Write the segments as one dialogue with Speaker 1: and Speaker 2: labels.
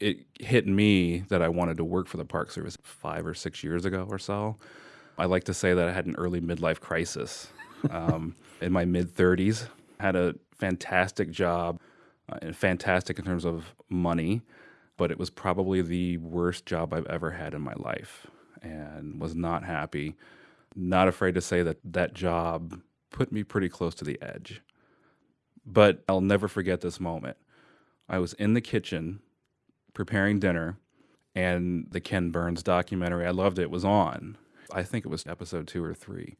Speaker 1: it hit me that I wanted to work for the Park Service five or six years ago or so. I like to say that I had an early midlife crisis. Um, in my mid 30s, had a fantastic job, uh, and fantastic in terms of money, but it was probably the worst job I've ever had in my life and was not happy. Not afraid to say that that job put me pretty close to the edge. But I'll never forget this moment. I was in the kitchen preparing dinner, and the Ken Burns documentary, I loved it, was on. I think it was episode two or three.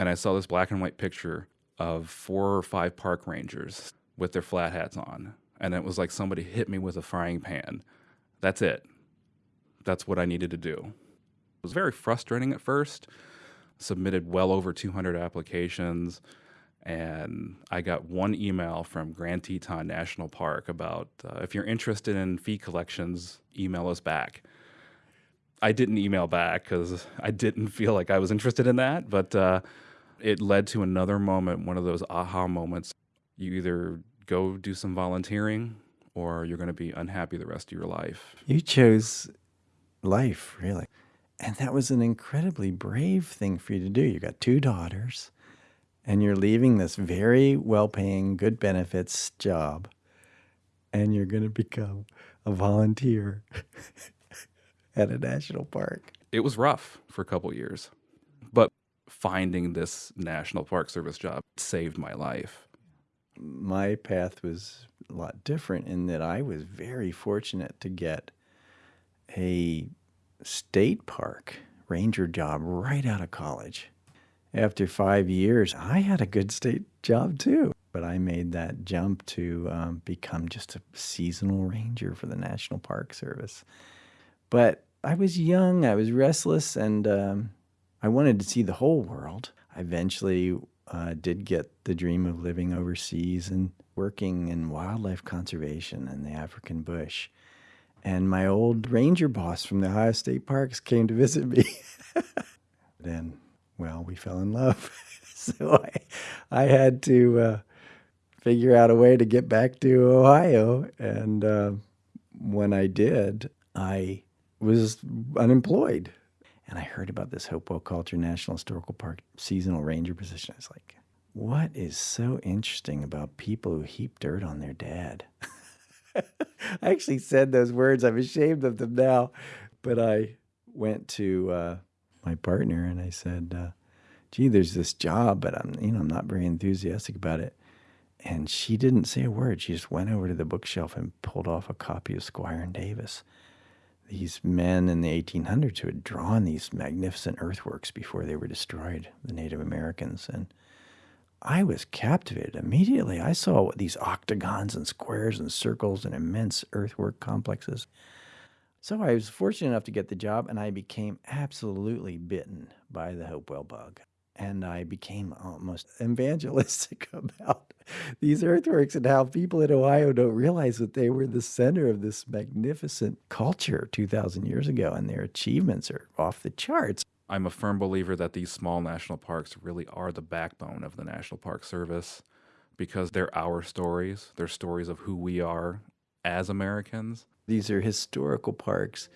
Speaker 1: And I saw this black and white picture of four or five park rangers with their flat hats on. And it was like somebody hit me with a frying pan. That's it. That's what I needed to do. It was very frustrating at first. Submitted well over 200 applications and I got one email from Grand Teton National Park about uh, if you're interested in fee collections, email us back. I didn't email back because I didn't feel like I was interested in that, but uh, it led to another moment, one of those aha moments. You either go do some volunteering or you're going to be unhappy the rest of your life.
Speaker 2: You chose life, really. And that was an incredibly brave thing for you to do. You got two daughters and you're leaving this very well paying, good benefits job, and you're going to become a volunteer at a national park.
Speaker 1: It was rough for a couple years, but finding this National Park Service job saved my life.
Speaker 2: My path was a lot different in that I was very fortunate to get a state park ranger job right out of college after five years, I had a good state job too. But I made that jump to um, become just a seasonal ranger for the National Park Service. But I was young, I was restless, and um, I wanted to see the whole world. I eventually uh, did get the dream of living overseas and working in wildlife conservation in the African bush. And my old ranger boss from the Ohio State Parks came to visit me. then well, we fell in love. so I, I had to uh, figure out a way to get back to Ohio. And uh, when I did, I was unemployed. And I heard about this Hopewell Culture National Historical Park seasonal ranger position. I was like, what is so interesting about people who heap dirt on their dad? I actually said those words. I'm ashamed of them now. But I went to uh, my partner and I said, uh, "Gee, there's this job, but I'm you know I'm not very enthusiastic about it." And she didn't say a word. She just went over to the bookshelf and pulled off a copy of Squier and Davis. These men in the 1800s who had drawn these magnificent earthworks before they were destroyed, the Native Americans. And I was captivated immediately. I saw these octagons and squares and circles and immense earthwork complexes. So I was fortunate enough to get the job, and I became absolutely bitten by the Hopewell bug. And I became almost evangelistic about these earthworks and how people in Ohio don't realize that they were the center of this magnificent culture 2,000 years ago, and their achievements are off the charts.
Speaker 1: I'm a firm believer that these small national parks really are the backbone of the National Park Service because they're our stories. They're stories of who we are as Americans.
Speaker 2: These are historical parks,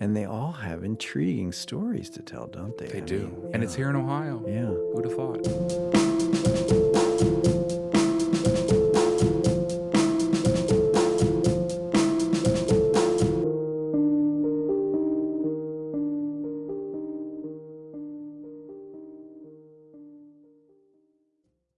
Speaker 2: and they all have intriguing stories to tell, don't they?
Speaker 1: They I do. Mean, and it's here in Ohio.
Speaker 2: Yeah.
Speaker 1: Who'd have thought?